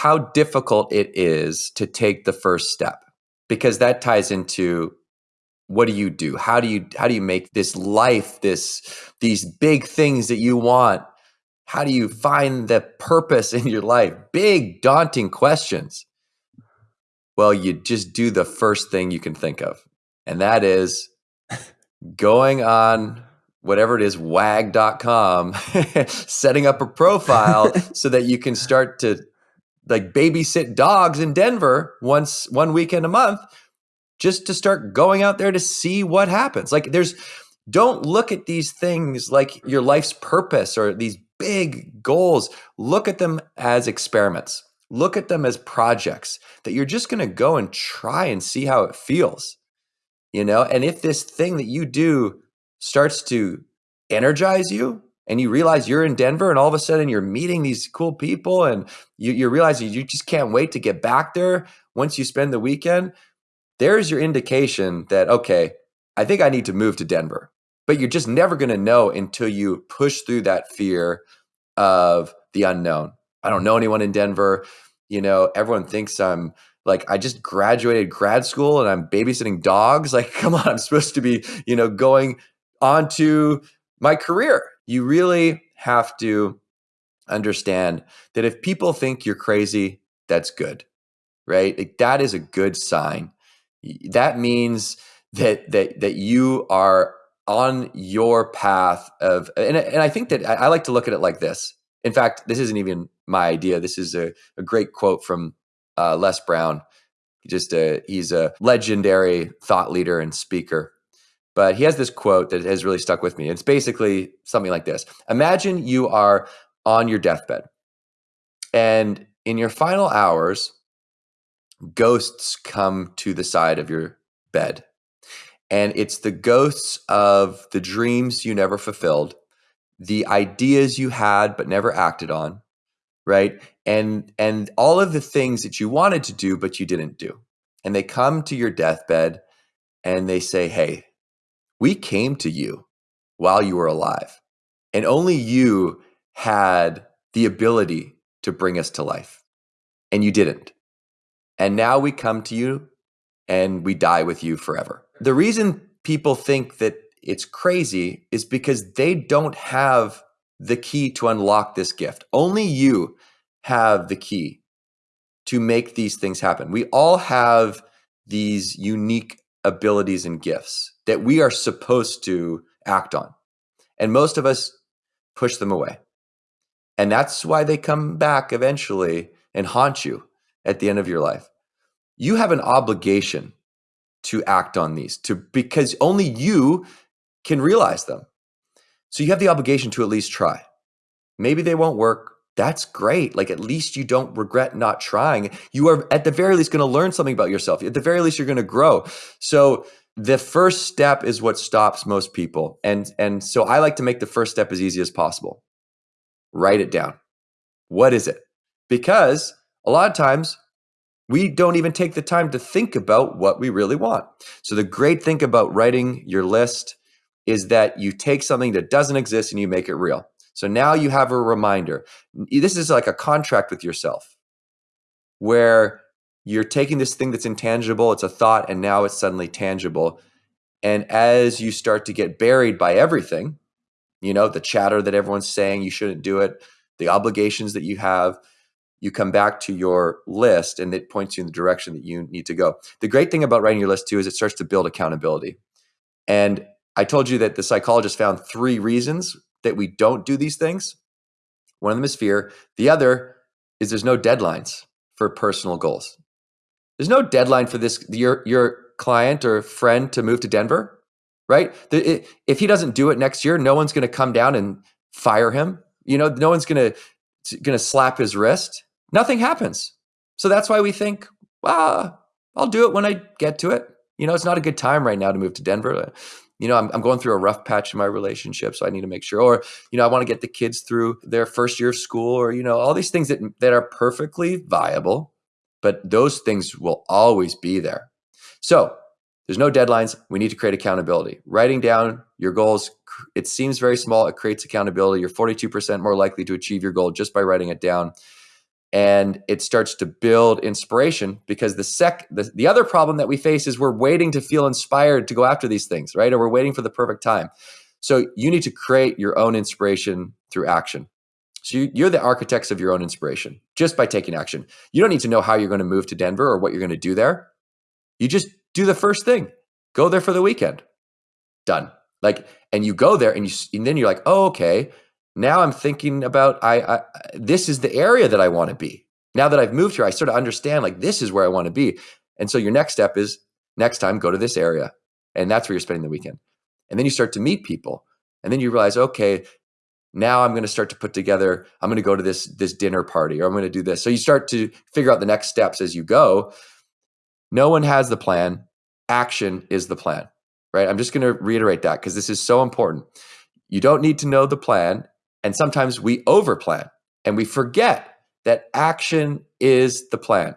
how difficult it is to take the first step because that ties into what do you do? How do you how do you make this life this these big things that you want? How do you find the purpose in your life? Big daunting questions. Well you just do the first thing you can think of and that is going on whatever it is wag.com setting up a profile so that you can start to like babysit dogs in Denver once one weekend a month just to start going out there to see what happens. Like there's don't look at these things like your life's purpose or these big goals. Look at them as experiments. Look at them as projects that you're just going to go and try and see how it feels. You know, and if this thing that you do starts to energize you, and you realize you're in Denver and all of a sudden you're meeting these cool people and you, you're realizing you just can't wait to get back there once you spend the weekend, there's your indication that, okay, I think I need to move to Denver. But you're just never going to know until you push through that fear of the unknown. I don't know anyone in Denver. You know, everyone thinks I'm like I just graduated grad school and I'm babysitting dogs. Like, come on, I'm supposed to be, you know, going on to my career you really have to understand that if people think you're crazy, that's good, right? Like that is a good sign. That means that that that you are on your path of, and, and I think that I, I like to look at it like this. In fact, this isn't even my idea. This is a, a great quote from uh, Les Brown. Just a, he's a legendary thought leader and speaker. But he has this quote that has really stuck with me. It's basically something like this Imagine you are on your deathbed, and in your final hours, ghosts come to the side of your bed. And it's the ghosts of the dreams you never fulfilled, the ideas you had but never acted on, right? And and all of the things that you wanted to do but you didn't do. And they come to your deathbed and they say, "Hey, we came to you while you were alive, and only you had the ability to bring us to life, and you didn't. And now we come to you and we die with you forever. The reason people think that it's crazy is because they don't have the key to unlock this gift. Only you have the key to make these things happen. We all have these unique abilities and gifts that we are supposed to act on. And most of us push them away. And that's why they come back eventually and haunt you at the end of your life. You have an obligation to act on these to because only you can realize them. So you have the obligation to at least try. Maybe they won't work that's great. Like at least you don't regret not trying. You are at the very least going to learn something about yourself. At the very least, you're going to grow. So the first step is what stops most people. And and so I like to make the first step as easy as possible. Write it down. What is it? Because a lot of times we don't even take the time to think about what we really want. So the great thing about writing your list is that you take something that doesn't exist and you make it real. So now you have a reminder. This is like a contract with yourself where you're taking this thing that's intangible, it's a thought, and now it's suddenly tangible. And as you start to get buried by everything, you know, the chatter that everyone's saying you shouldn't do it, the obligations that you have, you come back to your list and it points you in the direction that you need to go. The great thing about writing your list too is it starts to build accountability. And I told you that the psychologist found three reasons that we don't do these things. One of them is fear. The other is there's no deadlines for personal goals. There's no deadline for this your your client or friend to move to Denver, right? If he doesn't do it next year, no one's going to come down and fire him. You know, no one's going to going to slap his wrist. Nothing happens. So that's why we think, well, I'll do it when I get to it. You know, it's not a good time right now to move to Denver you know, I'm, I'm going through a rough patch in my relationship, so I need to make sure. Or, you know, I want to get the kids through their first year of school, or you know, all these things that that are perfectly viable, but those things will always be there. So there's no deadlines. We need to create accountability. Writing down your goals, it seems very small. It creates accountability. You're 42% more likely to achieve your goal just by writing it down. And it starts to build inspiration because the sec the, the other problem that we face is we're waiting to feel inspired to go after these things right? Or we're waiting for the perfect time. So you need to create your own inspiration through action. So you, are the architects of your own inspiration just by taking action. You don't need to know how you're going to move to denver or what you're going to do there. You just do the first thing. Go there for the weekend. Done. Like and you go there and you and then you're like oh okay now I'm thinking about I, I this is the area that I want to be. Now that I've moved here, I sort of understand like this is where I want to be. And so your next step is next time go to this area. And that's where you're spending the weekend. And then you start to meet people. And then you realize, okay, now I'm going to start to put together, I'm going to go to this this dinner party or I'm going to do this. So you start to figure out the next steps as you go. No one has the plan. Action is the plan. Right? I'm just going to reiterate that because this is so important. You don't need to know the plan and sometimes we overplan and we forget that action is the plan.